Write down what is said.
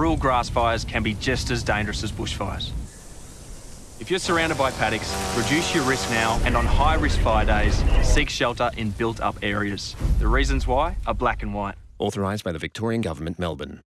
rural grass fires can be just as dangerous as bushfires. If you're surrounded by paddocks, reduce your risk now and on high risk fire days, seek shelter in built up areas. The reasons why are black and white. Authorised by the Victorian Government, Melbourne.